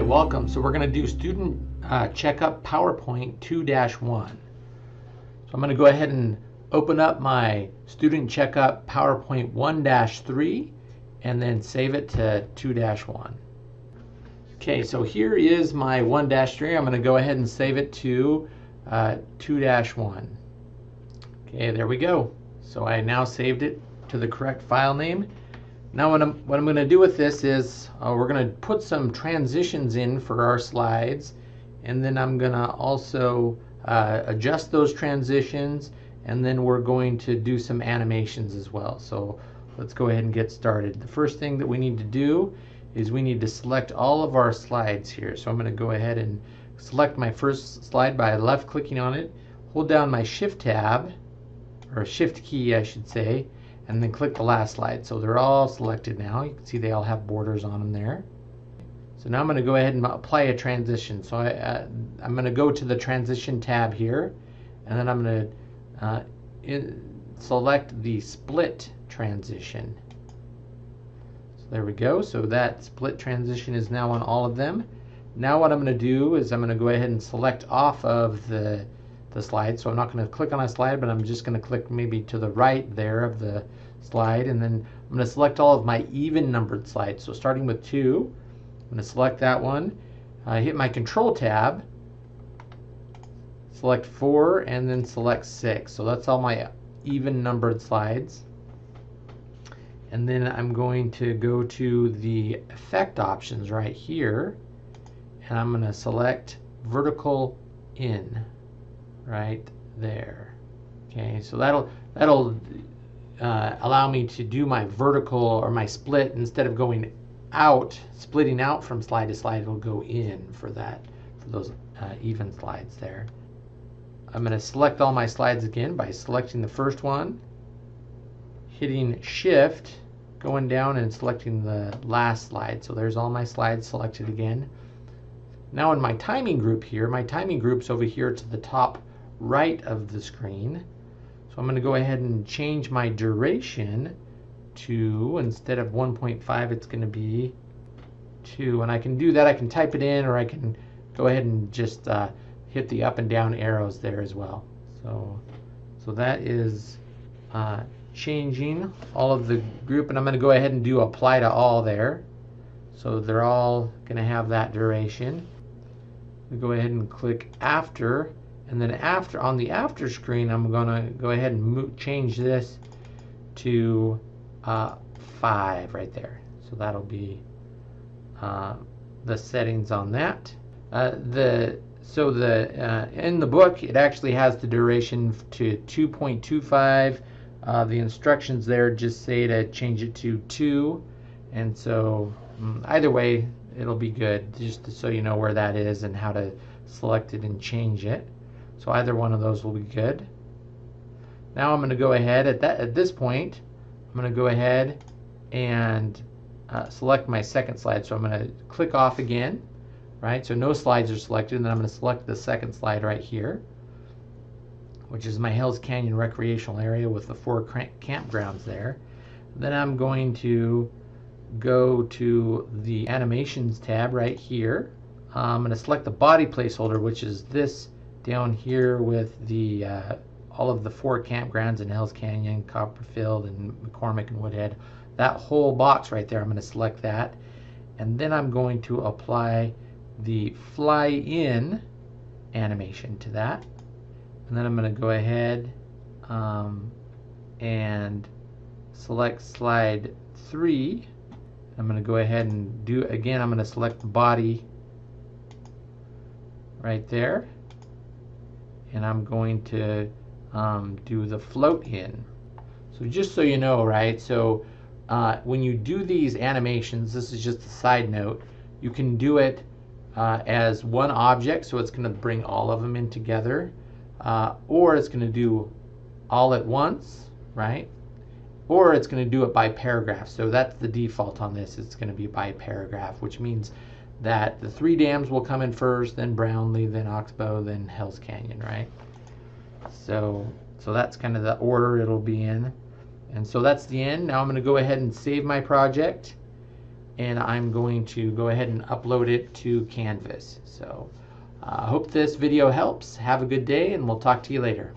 Um, so we're going to do student uh, checkup PowerPoint 2-1. So I'm going to go ahead and open up my student checkup PowerPoint 1-3 and then save it to 2-1. Okay, so here is my 1-3. I'm going to go ahead and save it to uh, 2-1. Okay, there we go. So I now saved it to the correct file name. Now what I'm, what I'm going to do with this is uh, we're going to put some transitions in for our slides and then I'm going to also uh, adjust those transitions and then we're going to do some animations as well. So let's go ahead and get started. The first thing that we need to do is we need to select all of our slides here. So I'm going to go ahead and select my first slide by left clicking on it, hold down my shift tab or shift key I should say and then click the last slide. So they're all selected now. You can see they all have borders on them there. So now I'm going to go ahead and apply a transition. So I, uh, I'm going to go to the transition tab here and then I'm going to uh, select the split transition. So there we go. So that split transition is now on all of them. Now what I'm going to do is I'm going to go ahead and select off of the the slide. So I'm not going to click on a slide, but I'm just going to click maybe to the right there of the slide. And then I'm going to select all of my even numbered slides. So starting with two, I'm going to select that one. I hit my control tab, select four, and then select six. So that's all my even numbered slides. And then I'm going to go to the effect options right here. And I'm going to select vertical in right there. Okay, so that'll that'll uh, allow me to do my vertical or my split instead of going out, splitting out from slide to slide, it'll go in for that, for those uh, even slides there. I'm going to select all my slides again by selecting the first one, hitting shift, going down and selecting the last slide. So there's all my slides selected again. Now in my timing group here, my timing group's over here to the top right of the screen. So I'm going to go ahead and change my duration to, instead of 1.5, it's going to be 2. And I can do that, I can type it in, or I can go ahead and just uh, hit the up and down arrows there as well. So, so that is uh, changing all of the group, and I'm going to go ahead and do apply to all there. So they're all going to have that duration. We go ahead and click after and then after on the after screen, I'm going to go ahead and change this to uh, 5 right there. So that'll be uh, the settings on that. Uh, the so the uh, in the book it actually has the duration to 2.25. Uh, the instructions there just say to change it to 2, and so um, either way it'll be good just so you know where that is and how to select it and change it. So either one of those will be good. Now I'm going to go ahead at that at this point. I'm going to go ahead and uh, select my second slide. So I'm going to click off again, right? So no slides are selected, and then I'm going to select the second slide right here, which is my Hells Canyon recreational area with the four campgrounds there. Then I'm going to go to the animations tab right here. I'm going to select the body placeholder, which is this down here with the uh, all of the four campgrounds in Hells Canyon, Copperfield, and McCormick and Woodhead. That whole box right there, I'm going to select that. And then I'm going to apply the fly in animation to that. And then I'm going to go ahead um, and select slide 3. I'm going to go ahead and do again, I'm going to select the body right there and I'm going to um, do the float in. So just so you know, right, so uh, when you do these animations, this is just a side note, you can do it uh, as one object, so it's going to bring all of them in together, uh, or it's going to do all at once, right? Or it's going to do it by paragraph. So that's the default on this. It's going to be by paragraph, which means that the three dams will come in first, then Brownlee, then Oxbow, then Hells Canyon, right? So, so that's kind of the order it'll be in. And so that's the end. Now I'm going to go ahead and save my project. and I'm going to go ahead and upload it to Canvas. So I uh, hope this video helps. Have a good day and we'll talk to you later.